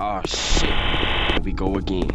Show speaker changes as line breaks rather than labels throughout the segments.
Oh shit. Here we go again.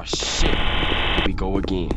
Oh shit. Here we go again.